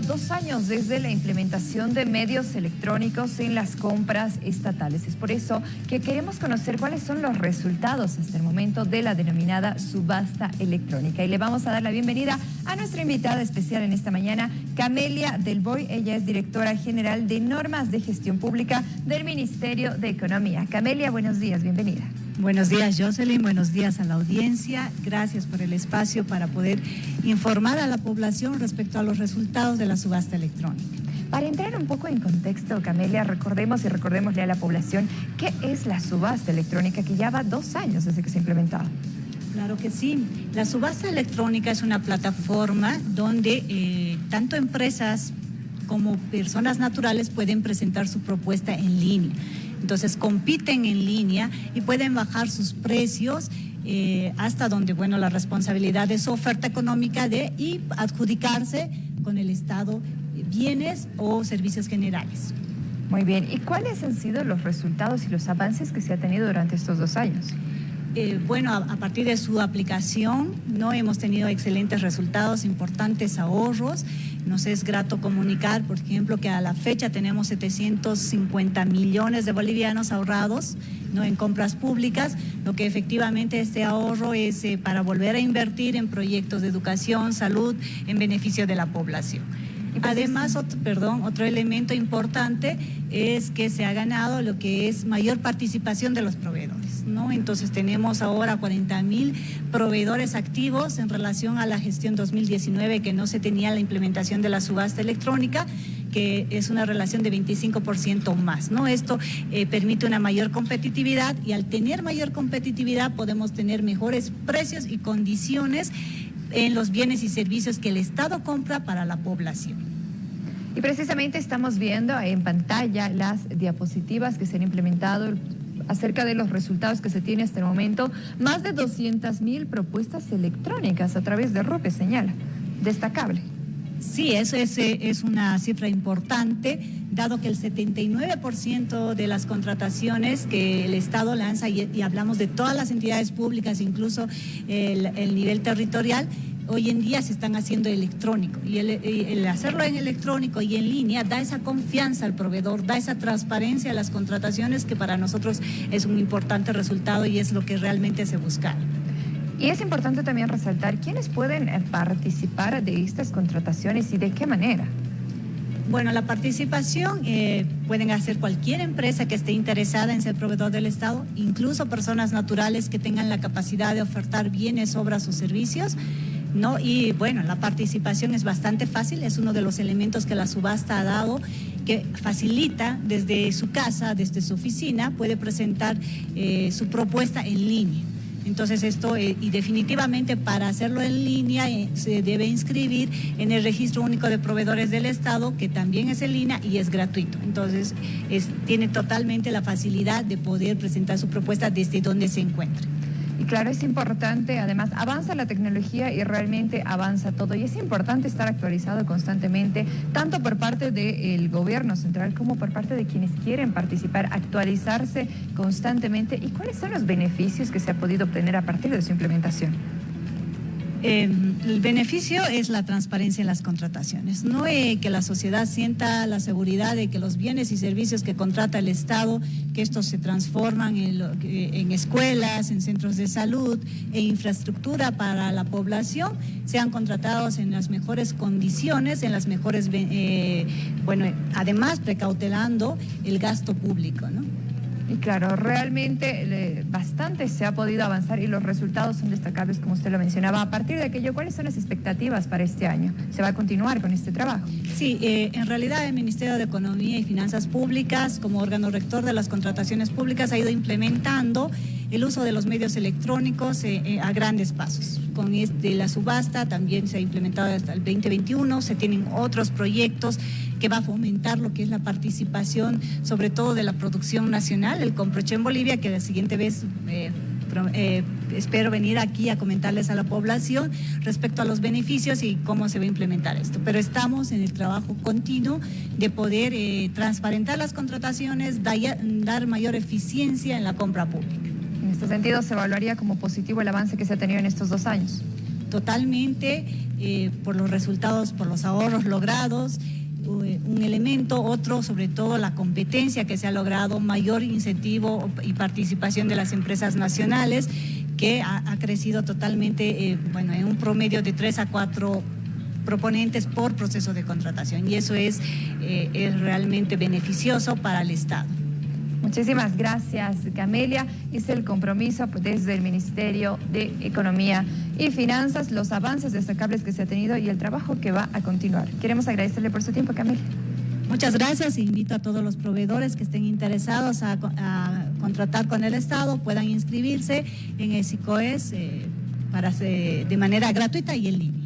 dos años desde la implementación de medios electrónicos en las compras estatales. Es por eso que queremos conocer cuáles son los resultados hasta el momento de la denominada subasta electrónica. Y le vamos a dar la bienvenida a nuestra invitada especial en esta mañana, Camelia Del Boy. Ella es directora general de normas de gestión pública del Ministerio de Economía. Camelia, buenos días, bienvenida. Buenos días, Jocelyn. Buenos días a la audiencia. Gracias por el espacio para poder informar a la población respecto a los resultados de la subasta electrónica. Para entrar un poco en contexto, Camelia, recordemos y recordémosle a la población qué es la subasta electrónica que ya va dos años desde que se ha implementado. Claro que sí. La subasta electrónica es una plataforma donde eh, tanto empresas como personas naturales pueden presentar su propuesta en línea. Entonces compiten en línea y pueden bajar sus precios eh, hasta donde, bueno, la responsabilidad de su oferta económica de y adjudicarse con el Estado bienes o servicios generales. Muy bien, ¿y cuáles han sido los resultados y los avances que se ha tenido durante estos dos años? Eh, bueno, a, partir de su aplicación no hemos tenido excelentes resultados, importantes ahorros. Nos es grato comunicar, por ejemplo, que a la fecha tenemos 750 millones de bolivianos ahorrados ¿no? en compras públicas, lo que efectivamente este ahorro es eh, para volver a invertir en proyectos de educación, salud, en beneficio de la población. Pues Además, otro, perdón, otro elemento importante es que se ha ganado lo que es mayor participación de los proveedores, ¿no? Entonces tenemos ahora 40 mil proveedores activos en relación a la gestión 2019 que no se tenía la implementación de la subasta electrónica que es una relación de 25% más, ¿no? Esto eh, permite una mayor competitividad y al tener mayor competitividad podemos tener mejores precios y condiciones en los bienes y servicios que el Estado compra para la población. Y precisamente estamos viendo en pantalla las diapositivas que se han implementado acerca de los resultados que se tiene hasta el momento. Más de 200 mil propuestas electrónicas a través de RUPE, señala. Destacable. Sí, eso es, es, una cifra importante, dado que el 79% de las contrataciones que el Estado lanza, y, hablamos de todas las entidades públicas, incluso el nivel territorial, hoy en día se están haciendo electrónico y el, hacerlo en electrónico y en línea da esa confianza al proveedor, da esa transparencia a las contrataciones que para nosotros es un importante resultado y es lo que realmente se busca. Y es importante también resaltar quiénes pueden eh, participar de estas contrataciones y de qué manera. Bueno, la participación eh, pueden hacer cualquier empresa que esté interesada en ser proveedor del Estado, incluso personas naturales que tengan la capacidad de ofertar bienes, obras o servicios. ¿No? Y bueno, la participación es bastante fácil, es uno de los elementos que la subasta ha dado que facilita desde su casa, desde su oficina, puede presentar eh, su propuesta en línea. Entonces esto, eh, y definitivamente para hacerlo en línea eh, se debe inscribir en el Registro Único de Proveedores del Estado, que también es en línea y es gratuito. Entonces tiene totalmente la facilidad de poder presentar su propuesta desde donde se encuentre. Y claro, es importante, además, avanza la tecnología y realmente avanza todo. Y es importante estar actualizado constantemente, tanto por parte del gobierno central como por parte de quienes quieren participar, actualizarse constantemente. ¿Y cuáles son los beneficios que se ha podido obtener a partir de su implementación? Em, el beneficio es la transparencia en las contrataciones, no eh, que la sociedad sienta la seguridad de que los bienes y servicios que contrata el Estado, que estos se transforman en, escuelas, en centros de salud e infraestructura para la población, sean contratados en las mejores condiciones, en las mejores, eh, bueno, además precautelando el gasto público, ¿no? Y claro, realmente bastante se ha podido avanzar y los resultados son destacables, como usted lo mencionaba. A partir de aquello, ¿cuáles son las expectativas para este año? ¿Se va a continuar con este trabajo? Sí, eh, en realidad el Ministerio de Economía y Finanzas Públicas, como órgano rector de las contrataciones públicas, ha ido implementando el uso de los medios electrónicos eh, eh, a grandes pasos. Con este, la subasta también se ha implementado hasta el 2021, se tienen otros proyectos que va a fomentar lo que es la participación, sobre todo de la producción nacional, el Comproche en Bolivia, que la siguiente vez... Eh, espero venir aquí a comentarles a la población respecto a los beneficios y cómo se va a implementar esto. Pero estamos en el trabajo continuo de poder transparentar las contrataciones, dar mayor eficiencia en la compra pública este sentido, ¿se evaluaría como positivo el avance que se ha tenido en estos dos años? totalmente eh, por los resultados, por los ahorros logrados un elemento, otro sobre todo la competencia que se ha logrado, mayor incentivo y participación de las empresas nacionales, que ha, crecido totalmente, eh, bueno, en un promedio de tres a cuatro proponentes por proceso de contratación y eso es, eh, es realmente beneficioso para el Estado. Muchísimas gracias, Camelia. Es el compromiso desde el Ministerio de Economía y Finanzas, los avances destacables que se ha tenido y el trabajo que va a continuar. Queremos agradecerle por su tiempo, Camelia. Muchas gracias. Invito a todos los proveedores que estén interesados a, contratar con el Estado, puedan inscribirse en el SICOES eh, para, de manera gratuita y en línea.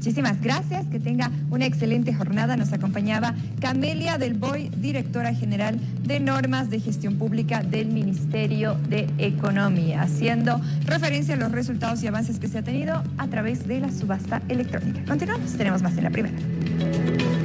Muchísimas gracias, que tenga una excelente jornada. Nos acompañaba Camelia Del Boy, directora general de normas de gestión pública del Ministerio de Economía, haciendo referencia a los resultados y avances que se ha tenido a través de la subasta electrónica. Continuamos, tenemos más en la primera.